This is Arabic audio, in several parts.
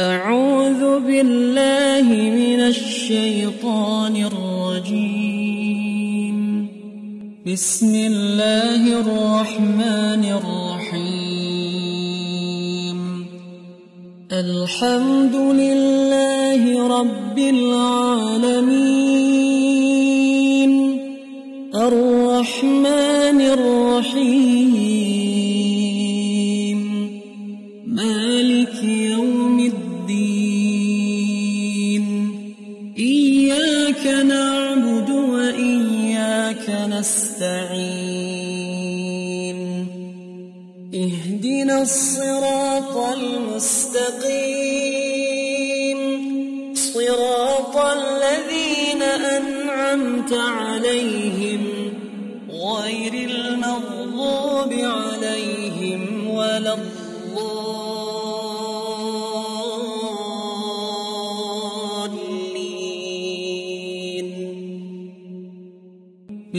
أعوذ بالله من الشيطان الرجيم. بسم الله الرحمن الرحيم. الحمد لله رب العالمين. الرحمن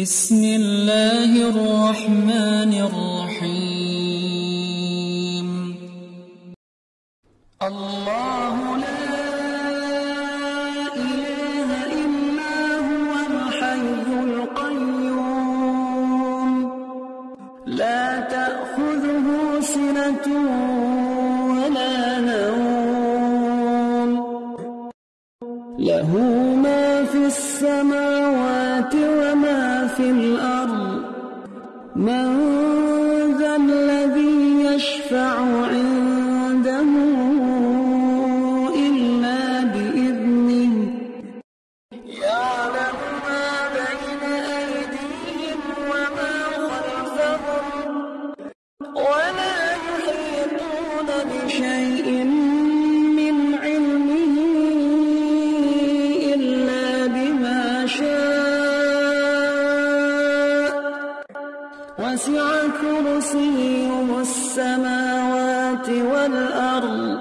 بسم الله الرحمن الرحيم. وسع كرسيه السماوات والأرض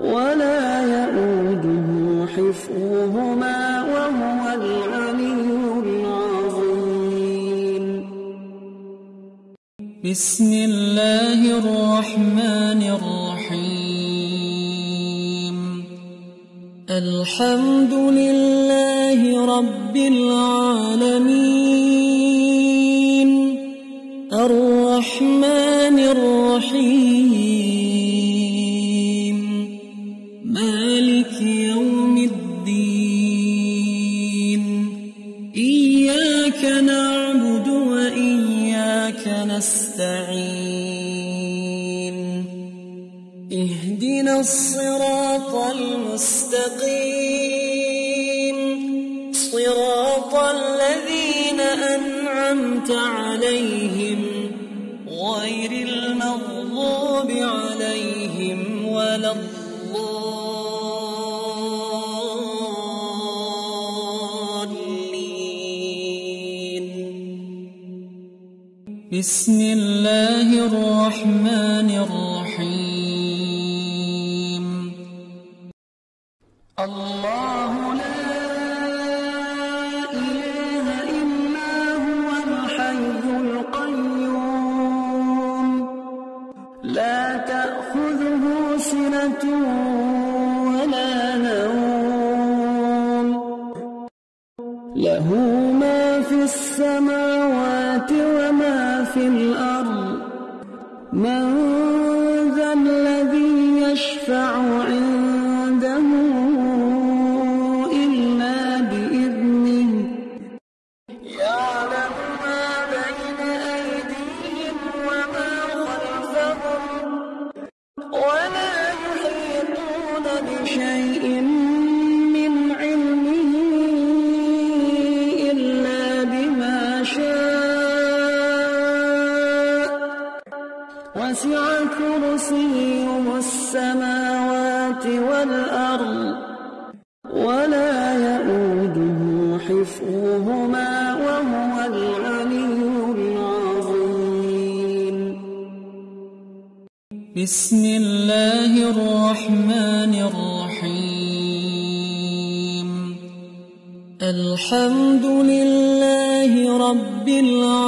ولا يؤوده حفظهما وهو العلي العظيم. بسم الله الرحمن الرحيم. الحمد لله رب العالمين. الرحمن الرحيم. مالك يوم الدين. إياك نعبد وإياك نستعين. اهدنا الصراط بسم الله الرحمن والأرض ولا يؤوده حفظهما وهو العلي العظيم. بسم الله الرحمن الرحيم. الحمد لله رب العالمين.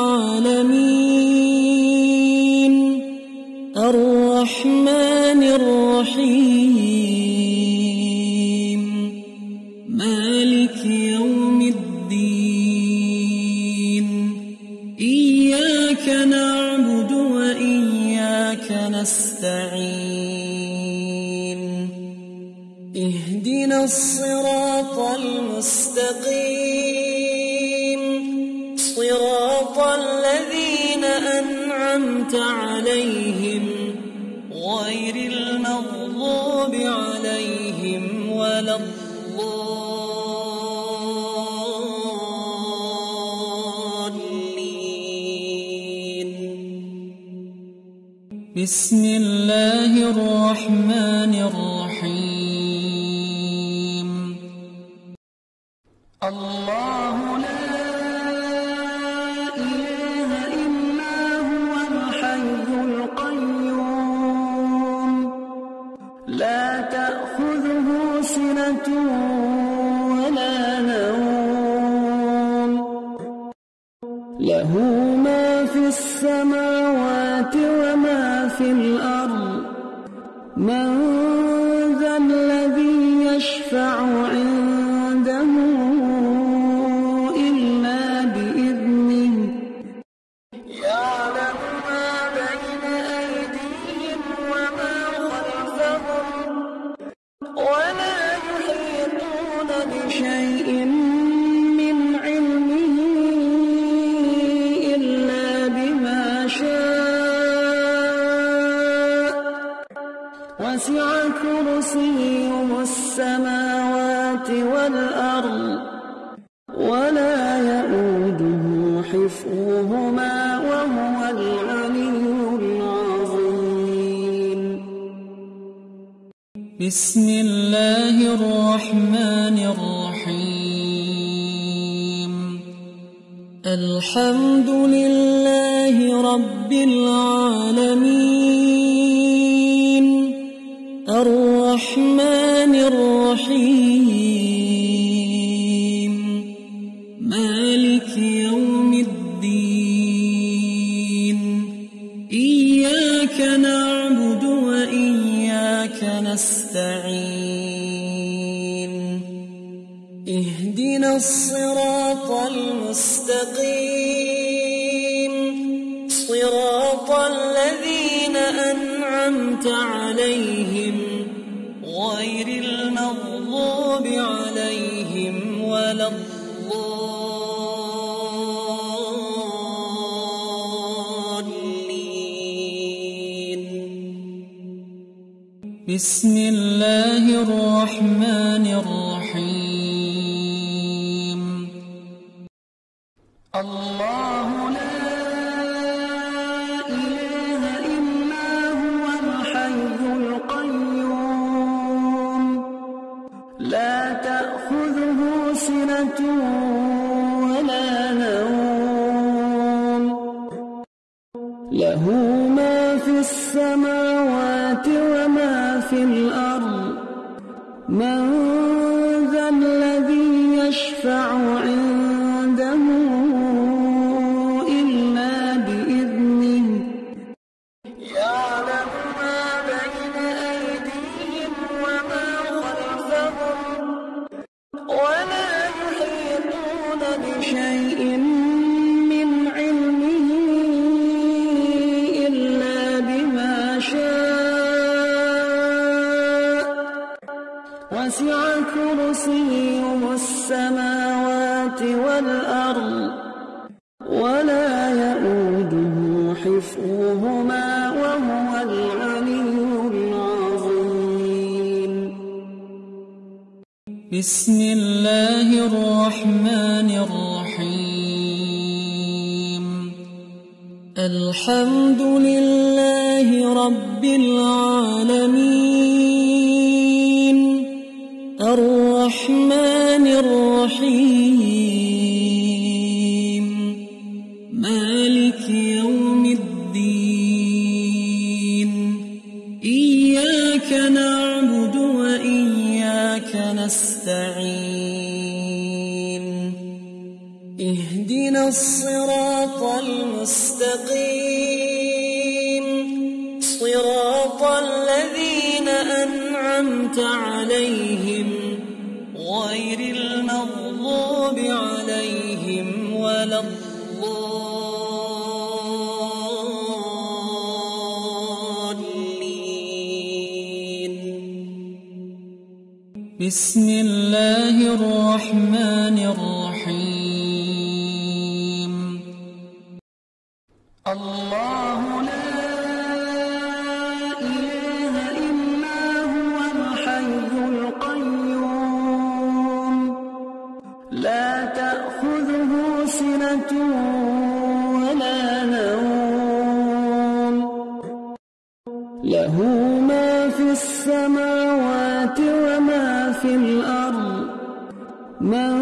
Wissen. بسم الله الرحمن الرحيم. الحمد لله رب العالمين. بسم في الأرض. من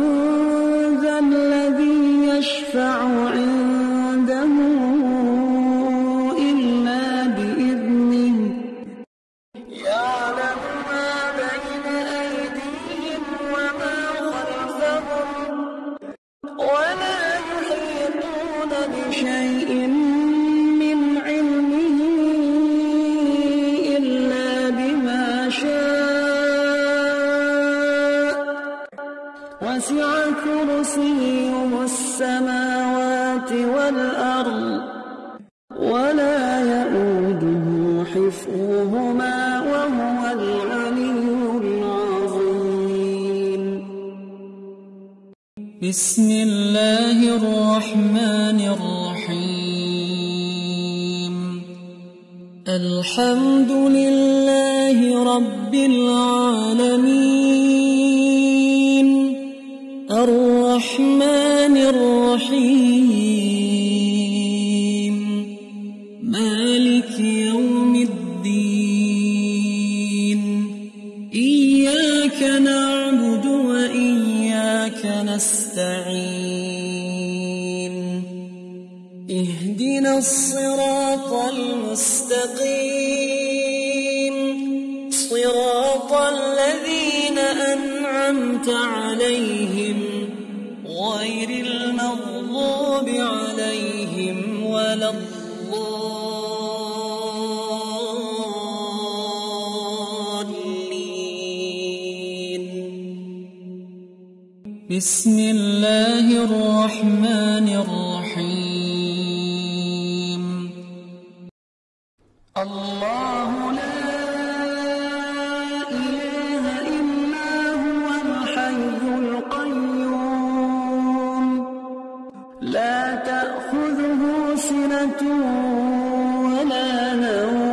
ولا نوم.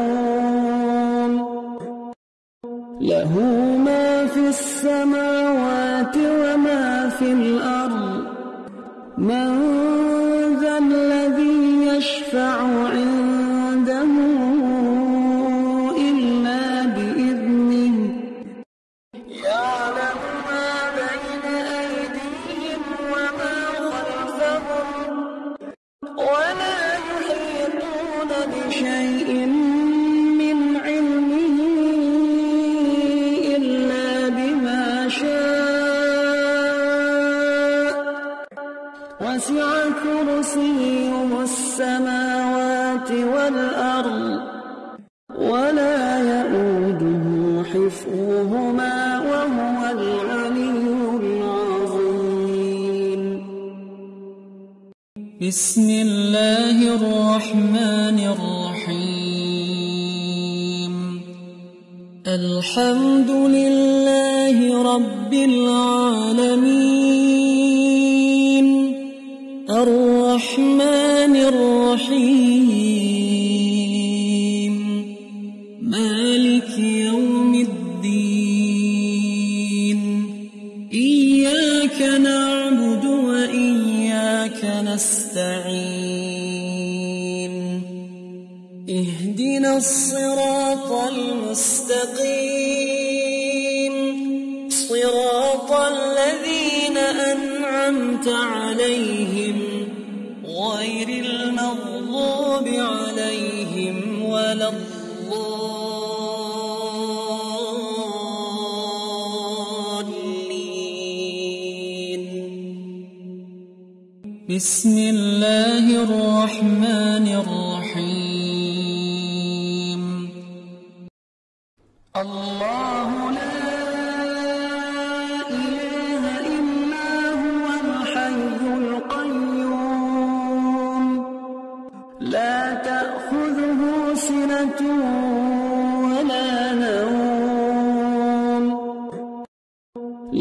له ما في السماوات وما في الأرض. من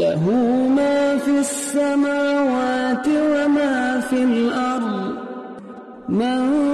له ما في السماوات وما في الأرض. من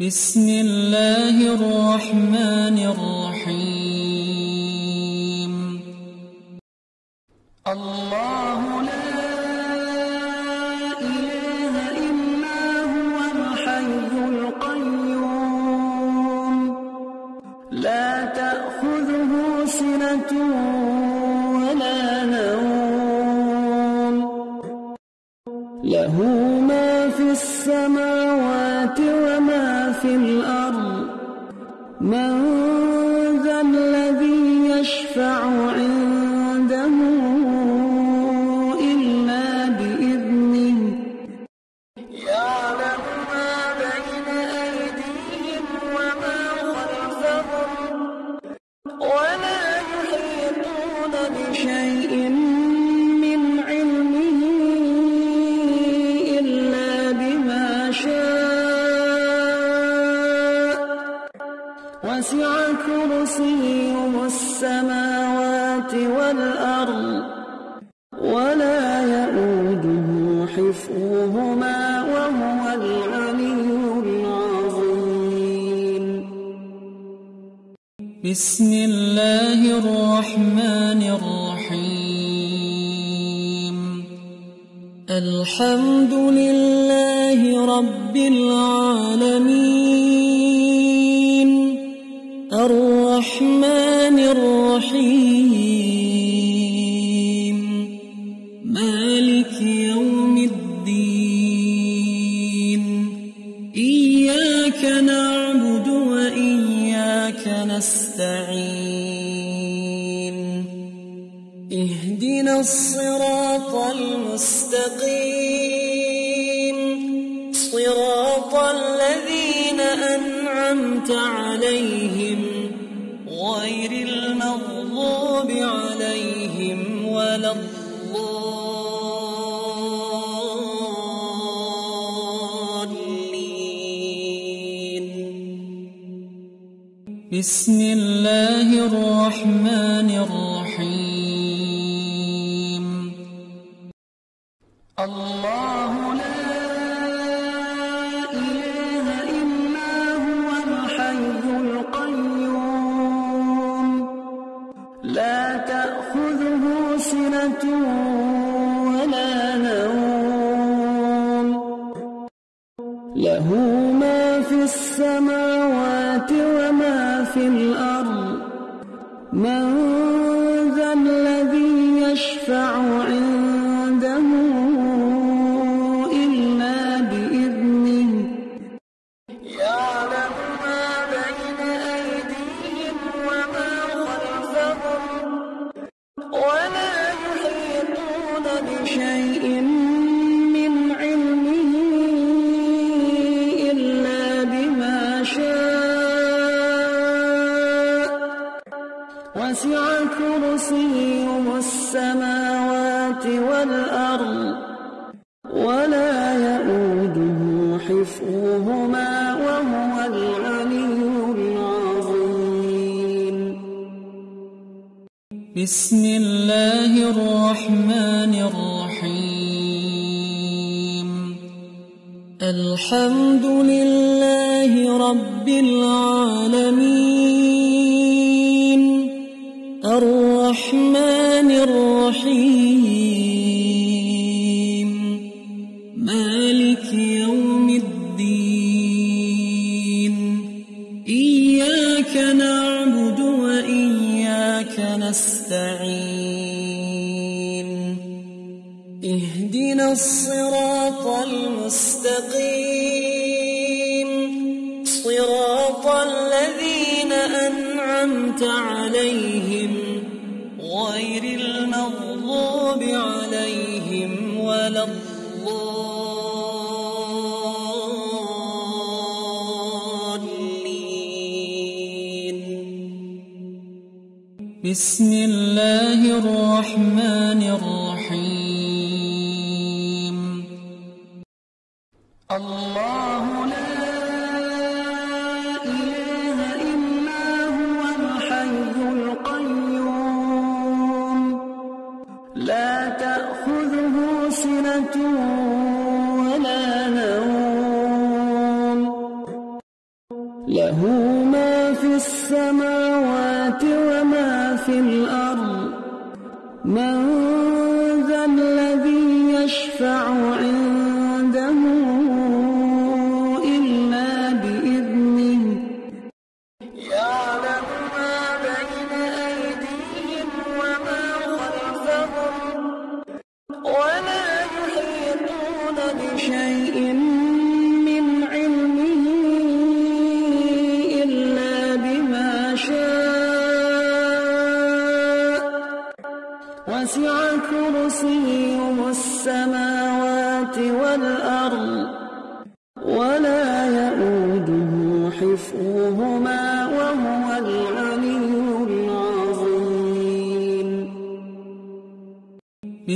بسم الله الرحمن الرحيم. المغضوب عليهم ولا الضالين. بسم الله الرحمن الرحيم. أنعمت عليهم غير المغضوب عليهم ولا الضالين. بسم الله الرحمن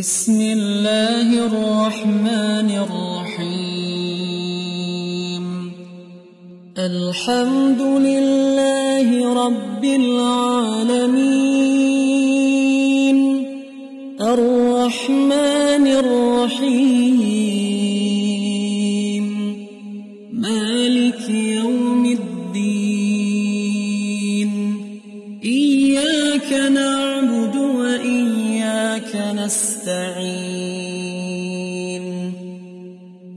Merci. ونستعين.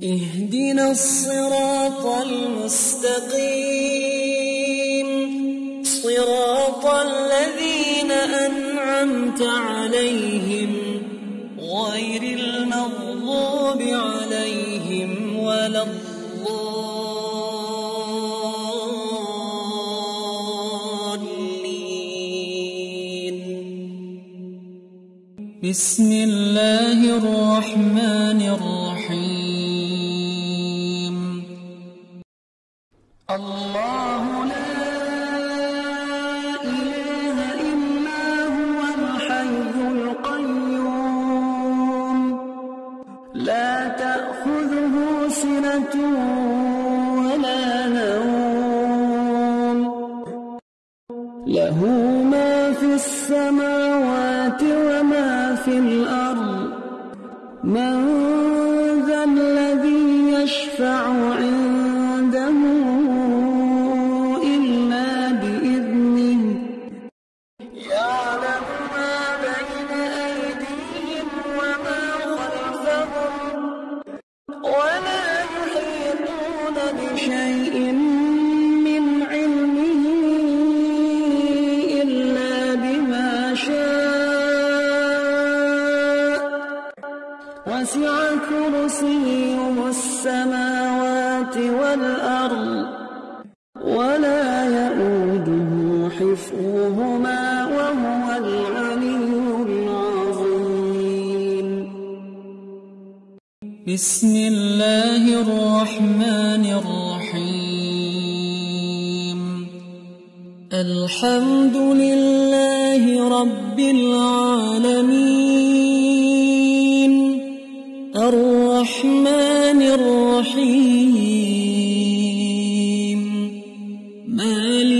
اهدنا الصراط المستقيم. صراط الذين أنعمت عليهم بسم الله الرحمن الرحيم.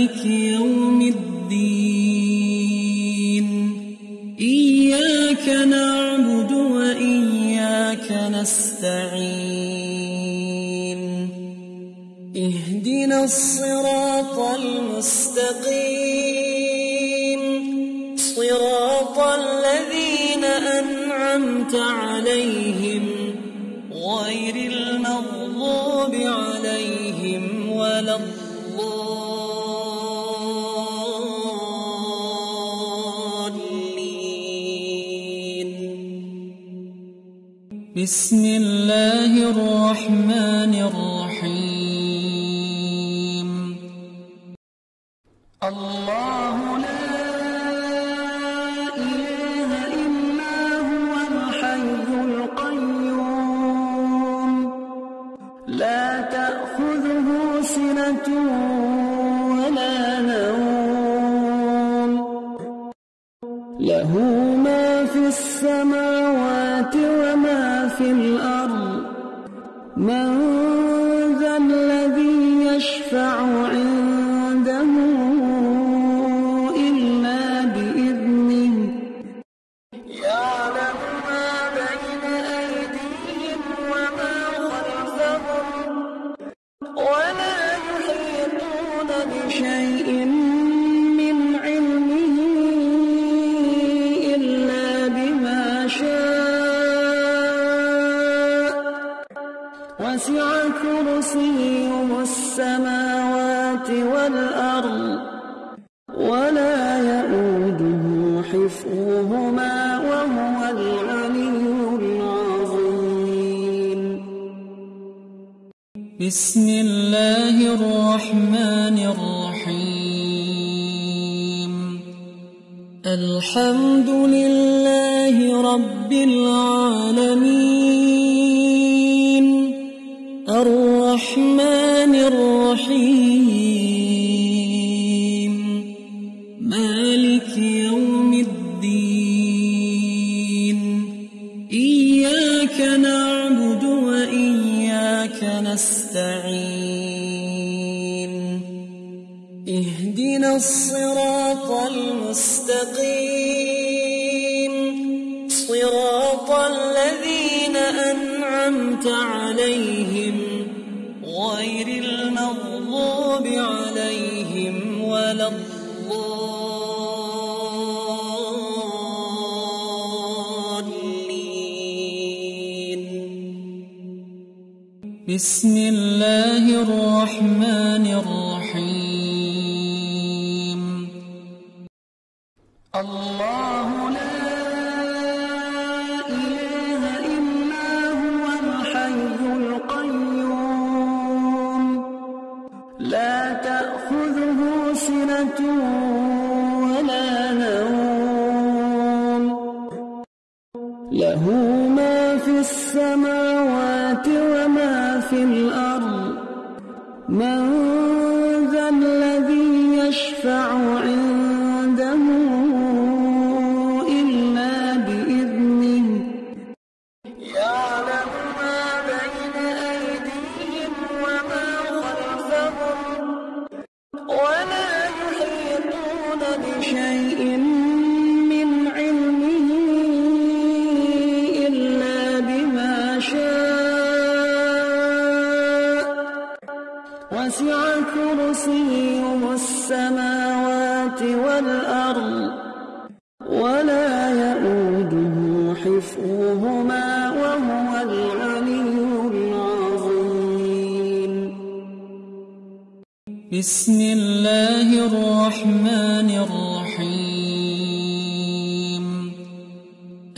مالك يوم الدين. إياك نعبد وإياك نستعين. اهدنا الصراط بسم الرحمن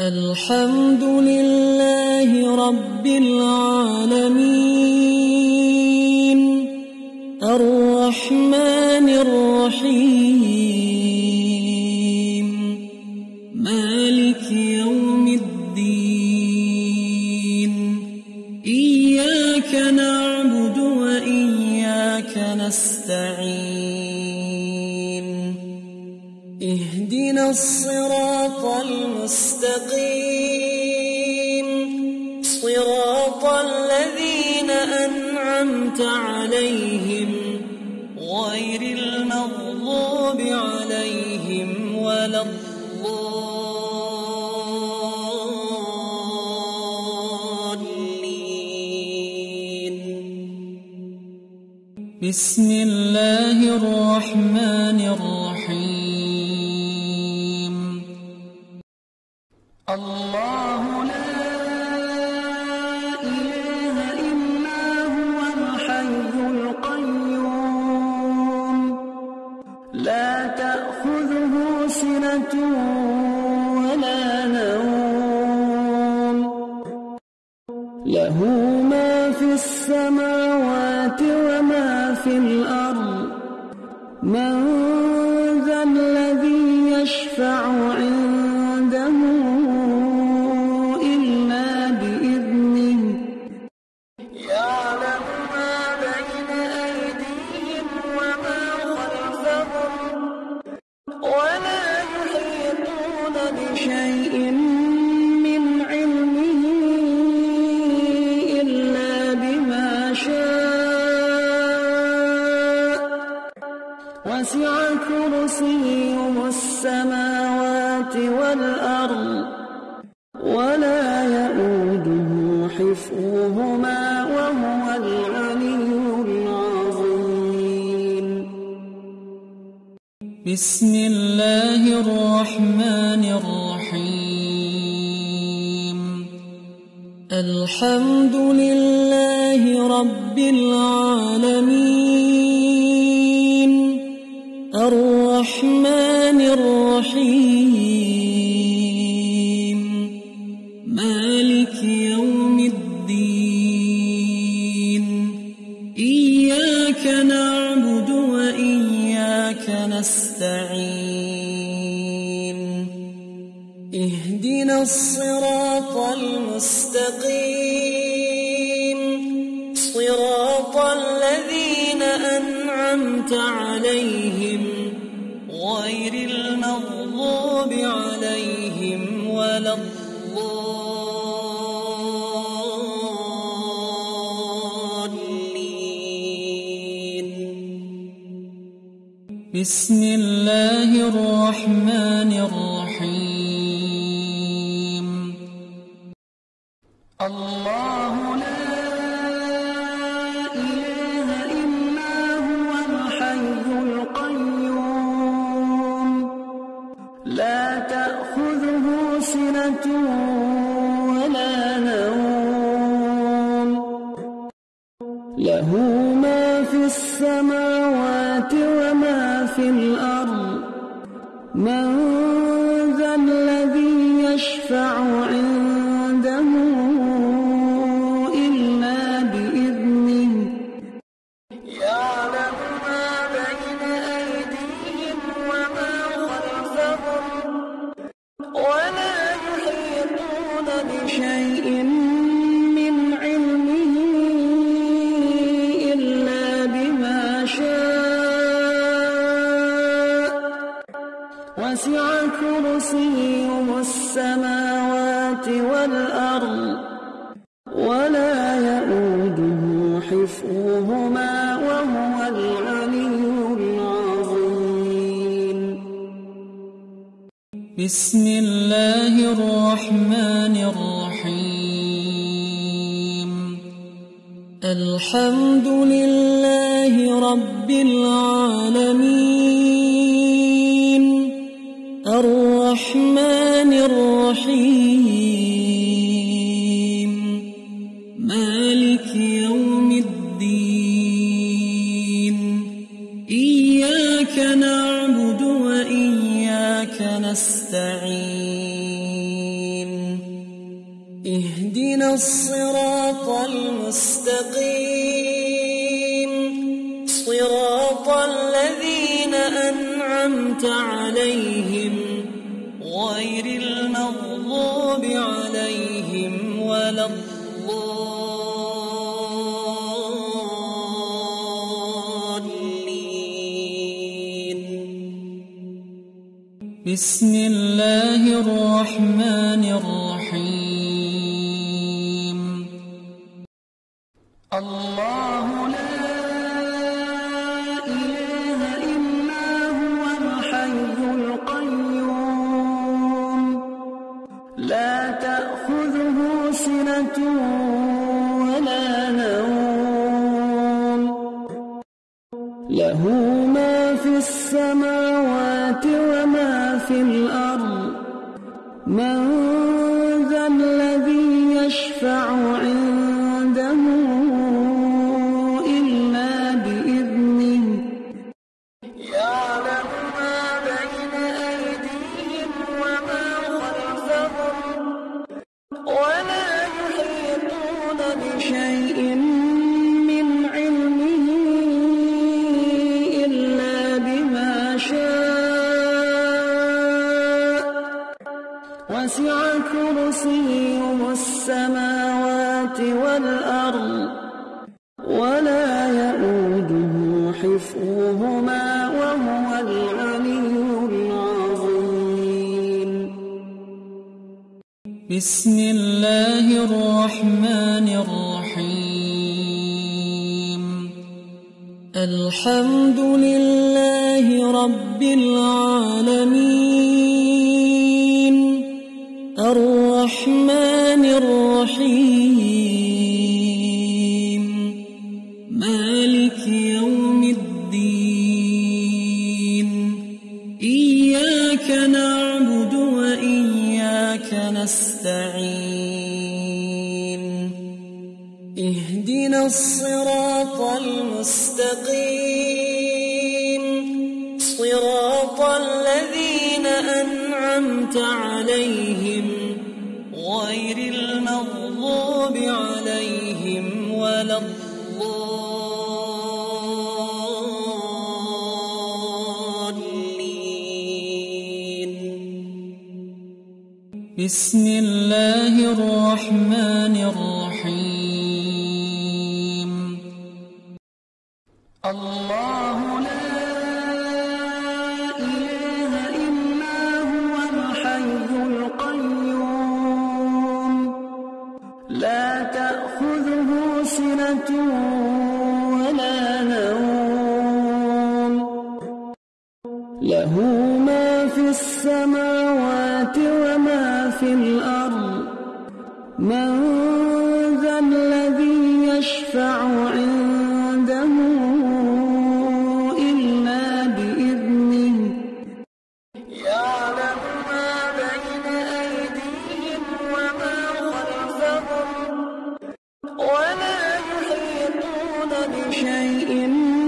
الحمد لله رب العالمين الرحمن الرحيم بسم الله الرحمن بسم الله الرحمن الرحيم. الحمد لله رب العالمين. الرحمن الرحيم. بسم الله الرحمن والأرض ولا يؤده حفظهما وهو العلي العظيم. بسم الله الرحمن الرحيم. الحمد لله رب العالمين. بسم الله وسع كرسيه السماوات والأرض ولا يؤوده حفظهما وهو العلي العظيم. بسم الله الرحمن الرحيم. الحمد لله رب العالمين. الرحمن الرحيم. مالك يوم الدين. إياك نعبد وإياك نستعين. اهدنا الصراط المستقيم. بسم الله الرحمن الرحيم. يحيطون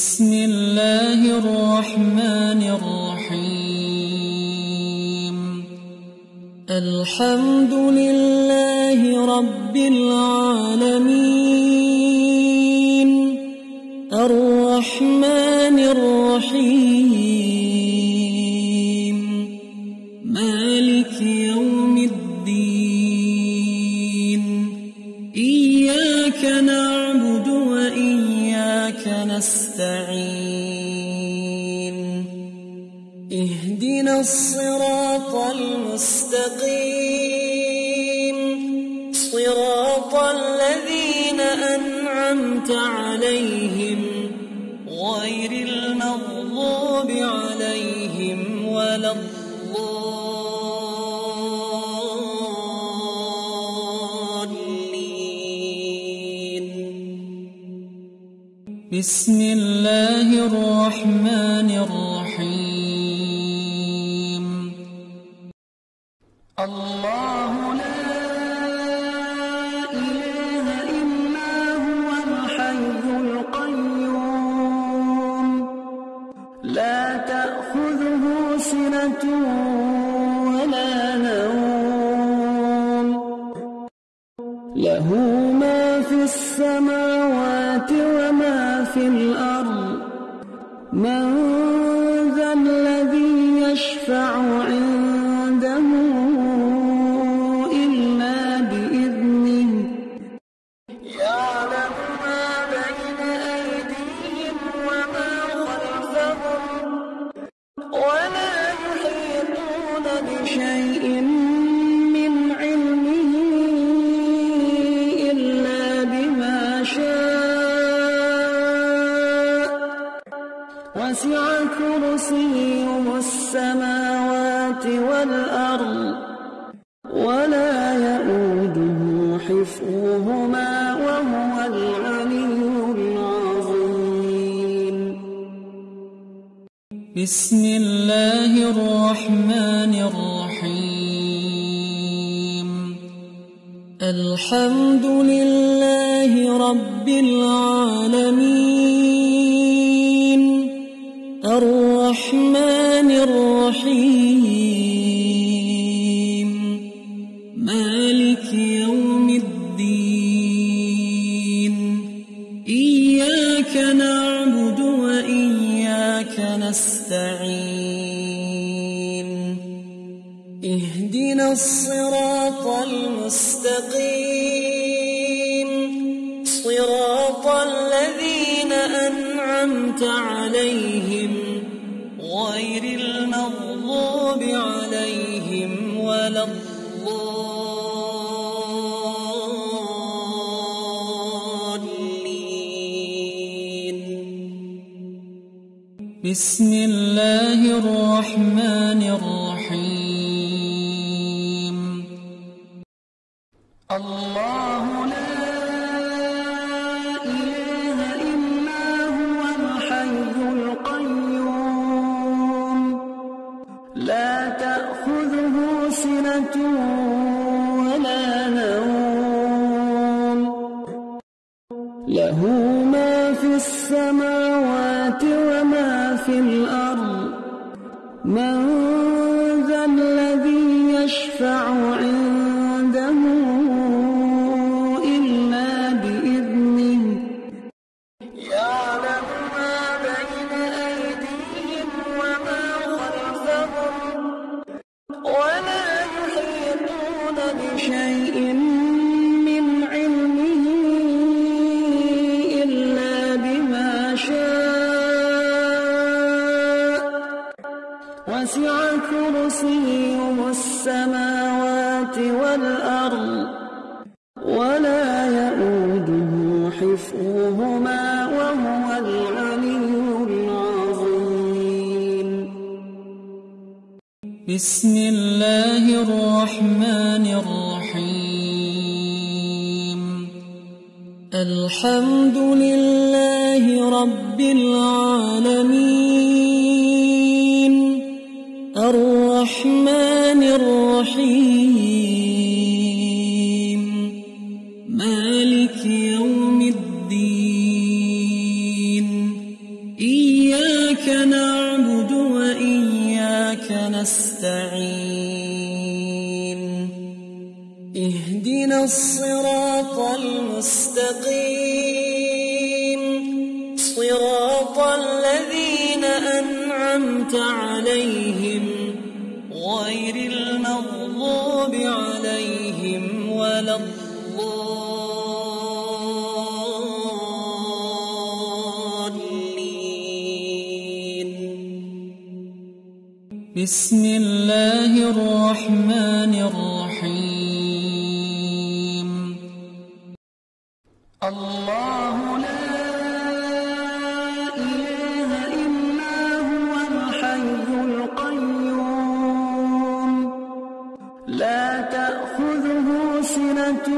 بسم يشفع عنده له ما في السماوات وما في الأرض. من ذا الذي يشفع عنه بسم الله الرحمن الرحيم. الحمد لا تأخذه سنة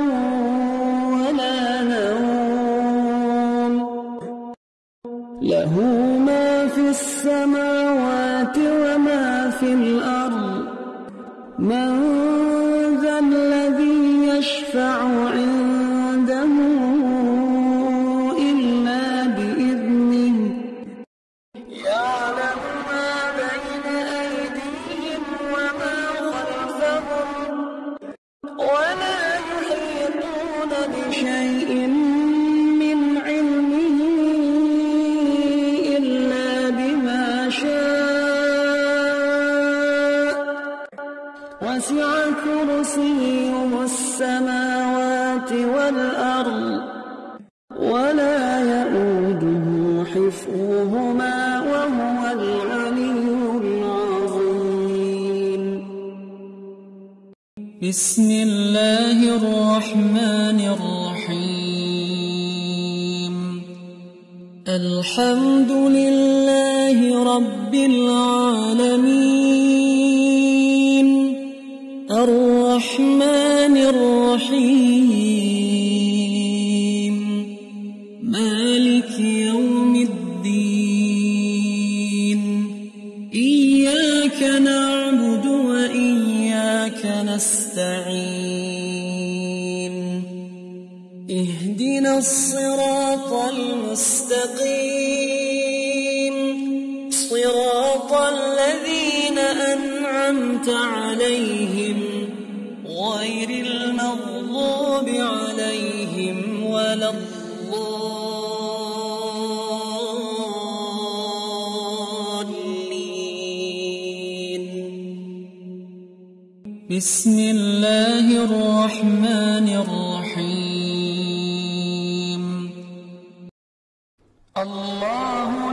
الله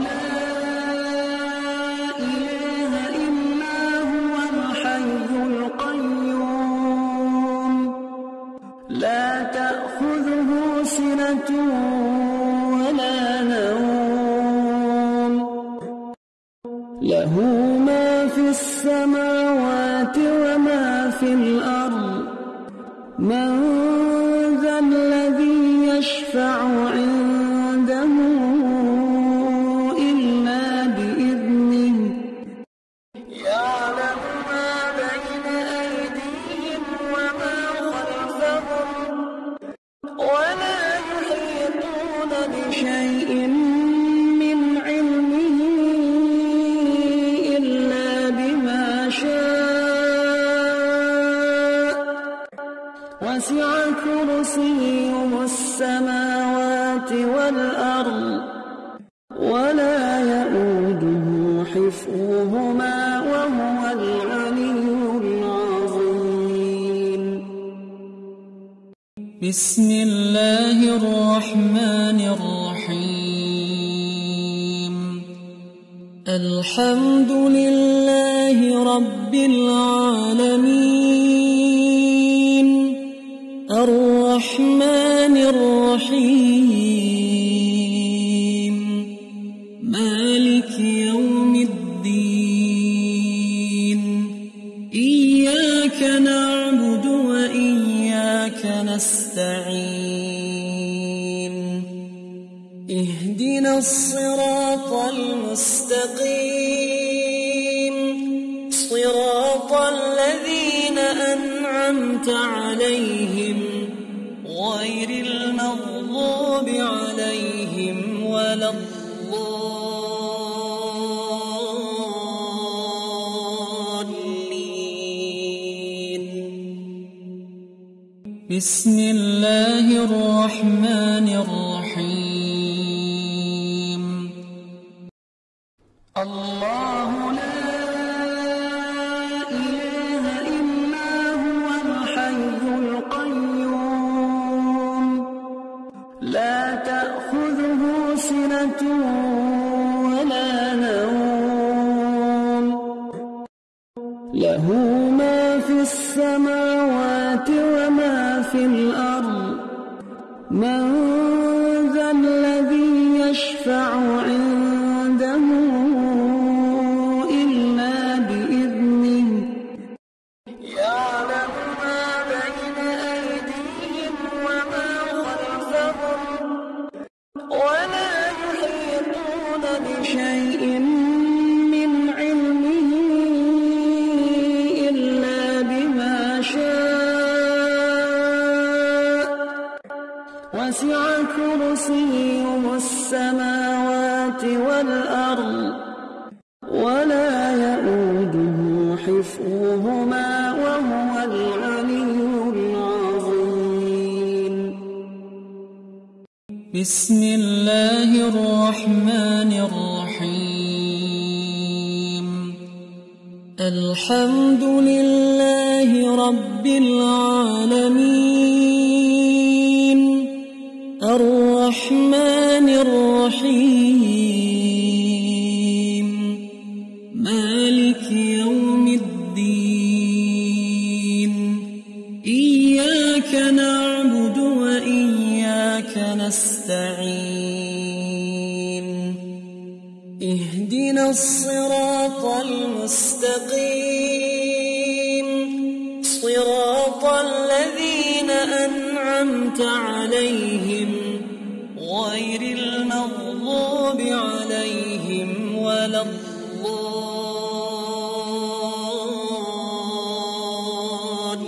بسم الله الرحمن الرحيم.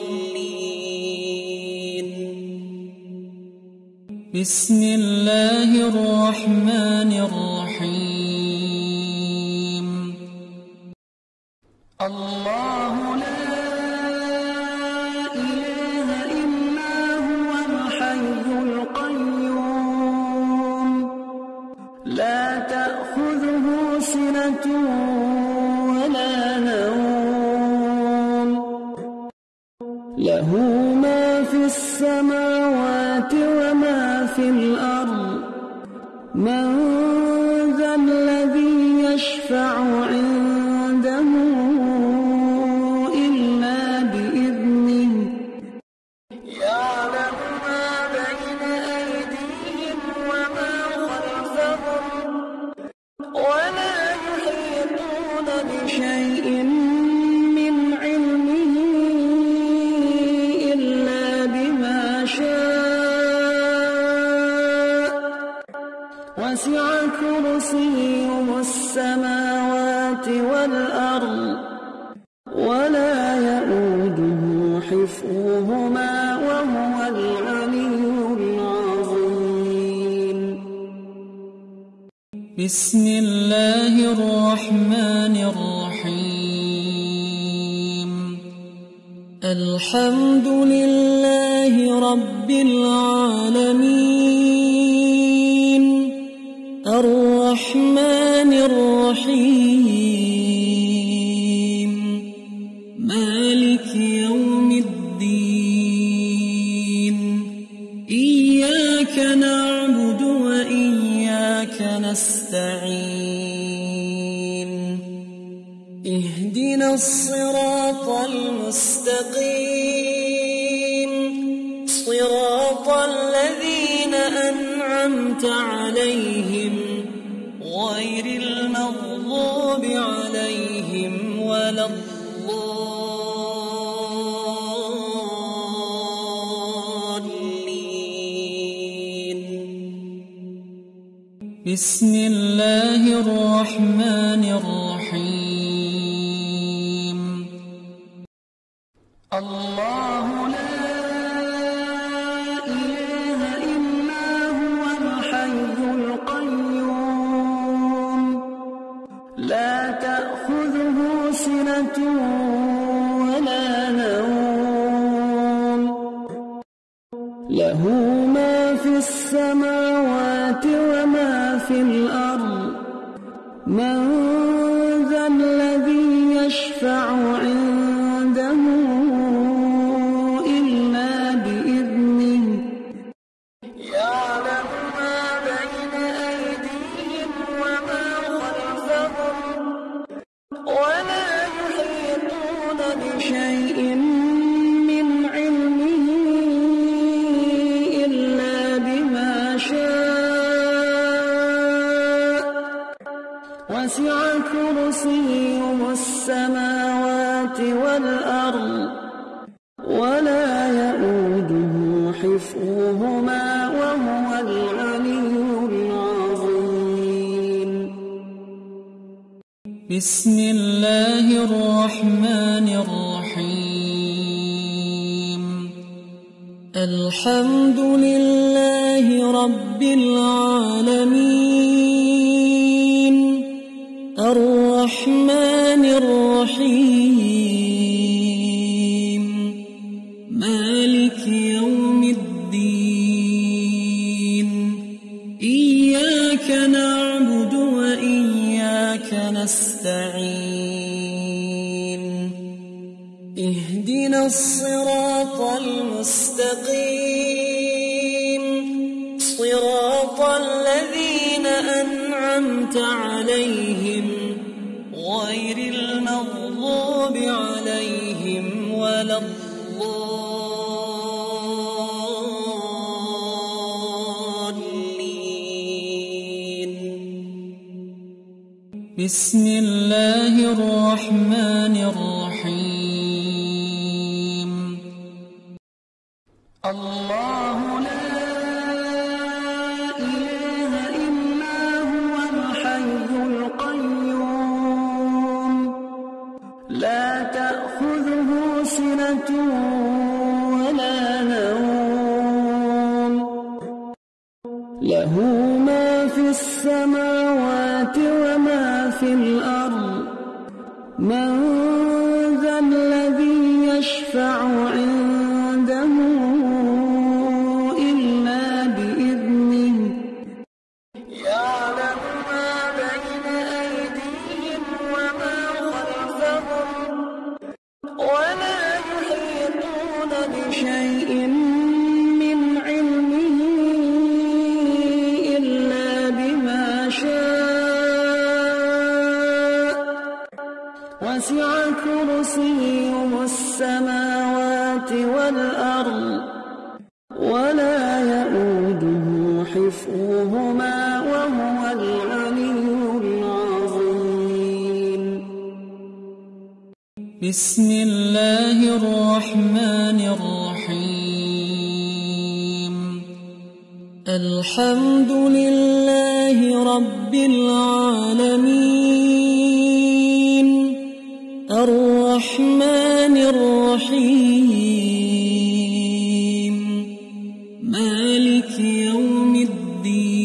الضالين. بسم الله الرحمن الرحيم. أنعمت عليهم غير المغضوب عليهم ولا الضالين. بسم اهدنا الصراط المستقيم. صراط الذين أنعمت عليهم غير المغضوب عليهم ولا الضالين. بسم الله الرحمن الرحيم. بسم الله الرحمن الرحيم. الحمد لله رب العالمين. الرحمن الرحيم. مالك يوم الدين.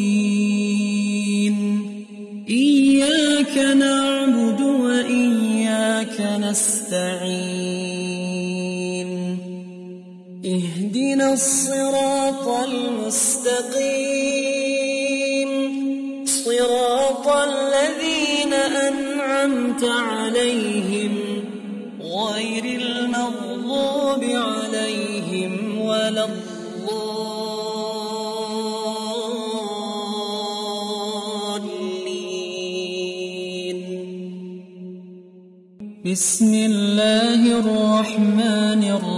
إياك نعبد وإياك نستعين اهدنا الصراط المستقيم صراط الذين أنعمت عليهم بسم الله الرحمن الرحيم.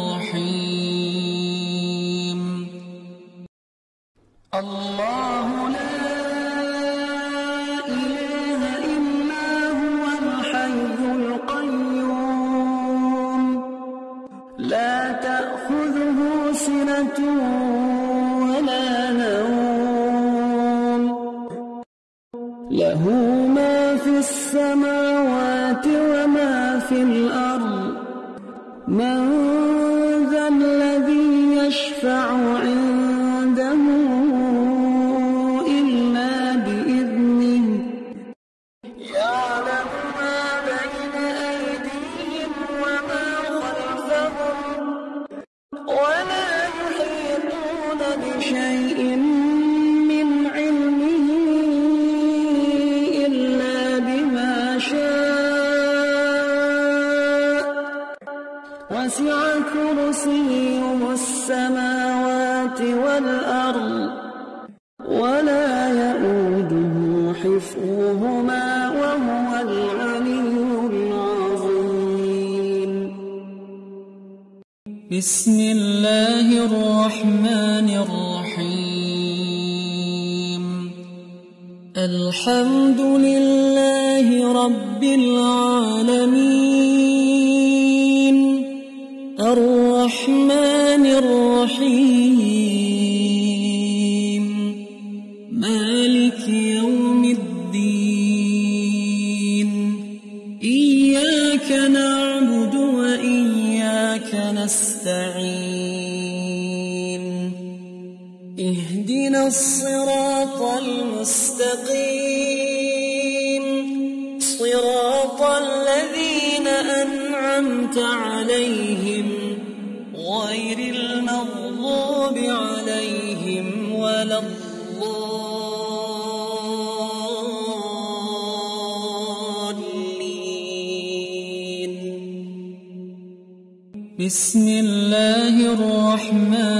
من بسم الله الرحمن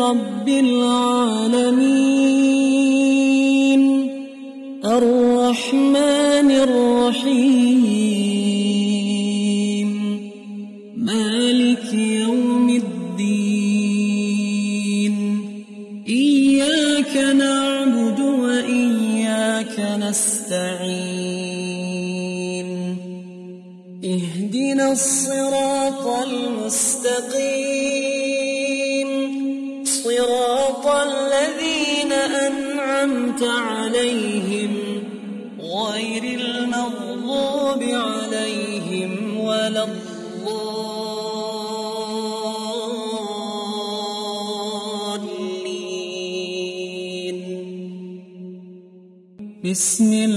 رب العالمين. الرحمن الرحيم. مالك يوم الدين. إياك نعبد وإياك نستعين. اهدنا الصراط بسم